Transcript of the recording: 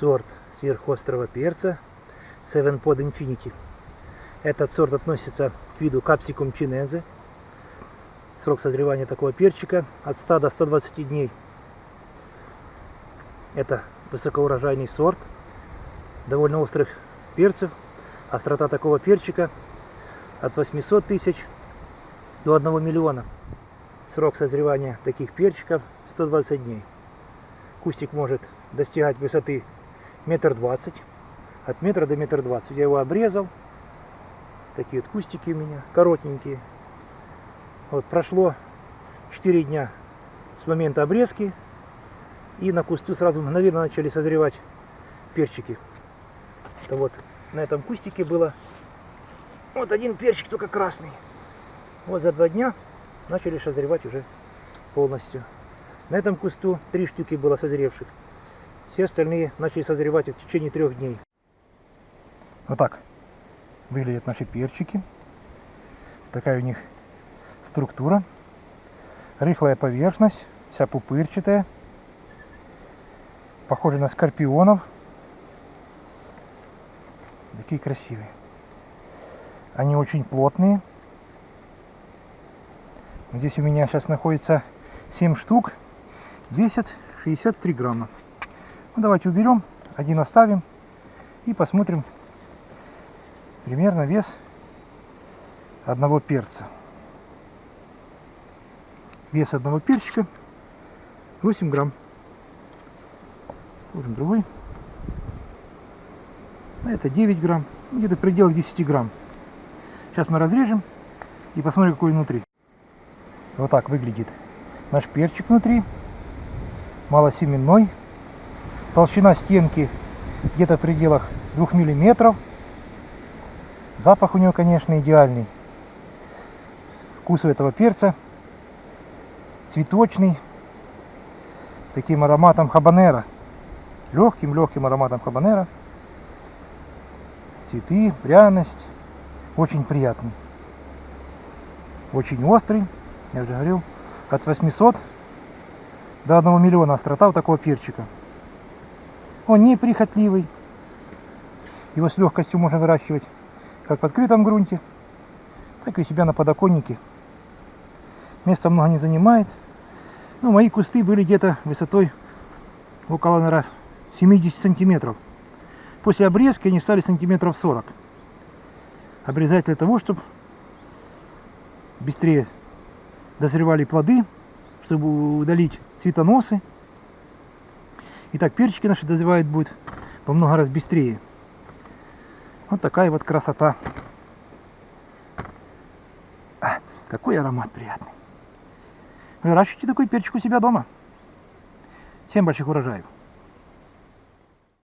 сорт сверхострого перца Seven Pod Infinity. Этот сорт относится к виду Capsicum chinense. Срок созревания такого перчика от 100 до 120 дней. Это высокоурожайный сорт довольно острых перцев. Острота такого перчика от 800 тысяч до 1 миллиона. Срок созревания таких перчиков 120 дней. Кустик может достигать высоты метр двадцать, от метра до метра двадцать. Я его обрезал. Такие вот кустики у меня, коротенькие. Вот прошло 4 дня с момента обрезки. И на кусту сразу мгновенно начали созревать перчики. Это вот на этом кустике было вот один перчик только красный. Вот за два дня начали созревать уже полностью. На этом кусту три штуки было созревших. Все остальные начали созревать в течение трех дней. Вот так выглядят наши перчики. Такая у них структура. Рыхлая поверхность, вся пупырчатая. Похожи на скорпионов. Такие красивые. Они очень плотные. Здесь у меня сейчас находится 7 штук. Весят 63 грамма. Ну, давайте уберем, один оставим и посмотрим примерно вес одного перца. Вес одного перчика 8 грамм. Ложим другой. А это 9 грамм. Где-то в пределах 10 грамм. Сейчас мы разрежем и посмотрим, какой внутри. Вот так выглядит наш перчик внутри. Малосеменной. Толщина стенки где-то в пределах 2 миллиметров. Запах у него, конечно, идеальный. Вкус у этого перца цветочный, таким ароматом хабанера. Легким-легким ароматом хабанера. Цветы, пряность. Очень приятный. Очень острый. Я уже говорил, от 800 до 1 миллиона острота у такого перчика. Он неприхотливый. Его с легкостью можно выращивать как в открытом грунте, так и у себя на подоконнике. Места много не занимает. Ну, мои кусты были где-то высотой около, наверное, 70 сантиметров. После обрезки они стали сантиметров 40. Обрезать для того, чтобы быстрее дозревали плоды, чтобы удалить цветоносы. И так перчики наши дозревают будет во много раз быстрее. Вот такая вот красота. А, какой аромат приятный. Выращивайте такой перчик у себя дома. Всем больших урожаев.